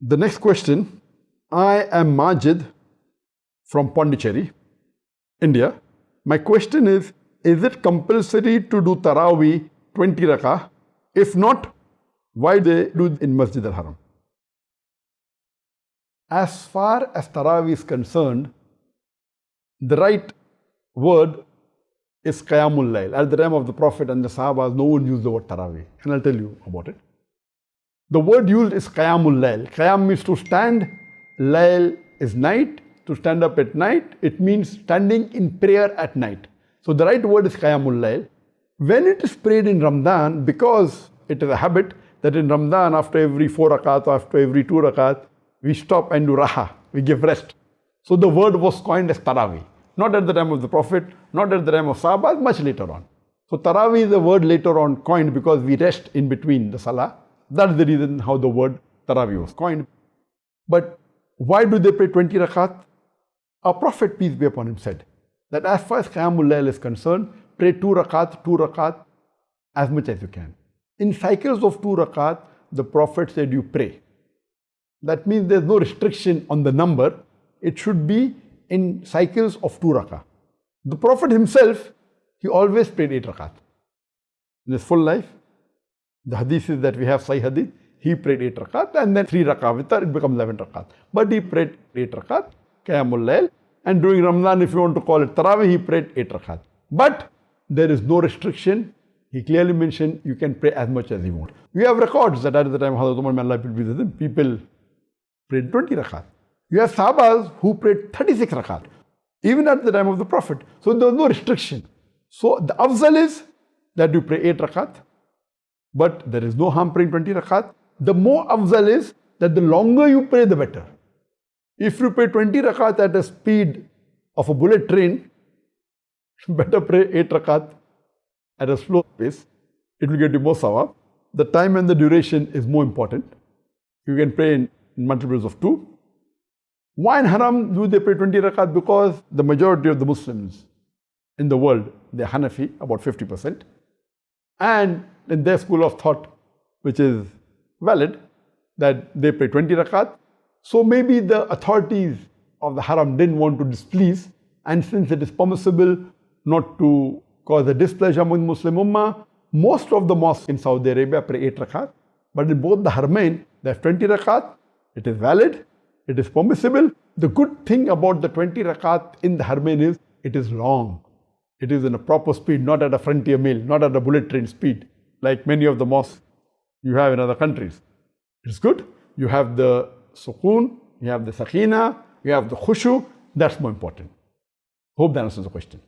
The next question I am Majid from Pondicherry, India. My question is Is it compulsory to do Taraweeh 20 rakah? If not, why they do it in Masjid al Haram? As far as Taraweeh is concerned, the right word is Qiyamul Layl. At the time of the Prophet and the Sahabas, no one used the word Taraweeh. And I'll tell you about it. The word used is Qiyamul Layl. Qiyam means to stand, Layl is night, to stand up at night. It means standing in prayer at night. So the right word is Qiyamul Layl. When it is prayed in Ramadan, because it is a habit that in Ramadan, after every four rakat, after every two rakat, we stop and do raha, we give rest. So the word was coined as Taraweeh. Not at the time of the Prophet, not at the time of Sahaba, much later on. So Taraweeh is a word later on coined because we rest in between the Salah that's the reason how the word Taraweeh was coined. But why do they pray 20 rakat? Our Prophet, peace be upon him, said that as far as Qiyamul Layl is concerned, pray 2 rakat, 2 rakat, as much as you can. In cycles of 2 rakat, the Prophet said you pray. That means there's no restriction on the number. It should be in cycles of 2 rakat. The Prophet himself, he always prayed 8 rakat. In his full life, the hadith is that we have Sahih hadith. He prayed 8 rakat and then 3 rakat with it becomes 11 rakat. But he prayed 8 rakat, Qiyamul Layl. And during Ramadan, if you want to call it Taraweeh, he prayed 8 rakat. But there is no restriction. He clearly mentioned you can pray as much as you want. We have records that at the time Hazrat Umar Allah people prayed 20 rakat. You have Sahabas who prayed 36 rakat, even at the time of the Prophet. So there was no restriction. So the afzal is that you pray 8 rakat, but there is no harm praying 20 rakat. The more afzal is that the longer you pray, the better. If you pray 20 rakat at a speed of a bullet train, better pray 8 rakat at a slow pace. It will get you more sawab. The time and the duration is more important. You can pray in, multiples of 2. Why in Haram do they pray 20 rakat? Because the majority of the Muslims in the world, they're Hanafi, about 50%. And in their school of thought, which is valid, that they pray 20 rakat. So maybe the authorities of the haram didn't want to displease, and since it is permissible not to cause a displeasure among Muslim Ummah, most of the mosques in Saudi Arabia pray 8 rakat. But in both the Haramain, they have 20 rakat. It is valid, it is permissible. The good thing about the 20 rakat in the Haramain is it is long. It is in a proper speed, not at a Frontier Mail, not at a bullet train speed like many of the mosques you have in other countries. It's good. You have the sukoon, you have the sakina, you have the khushu. That's more important. Hope that answers the question.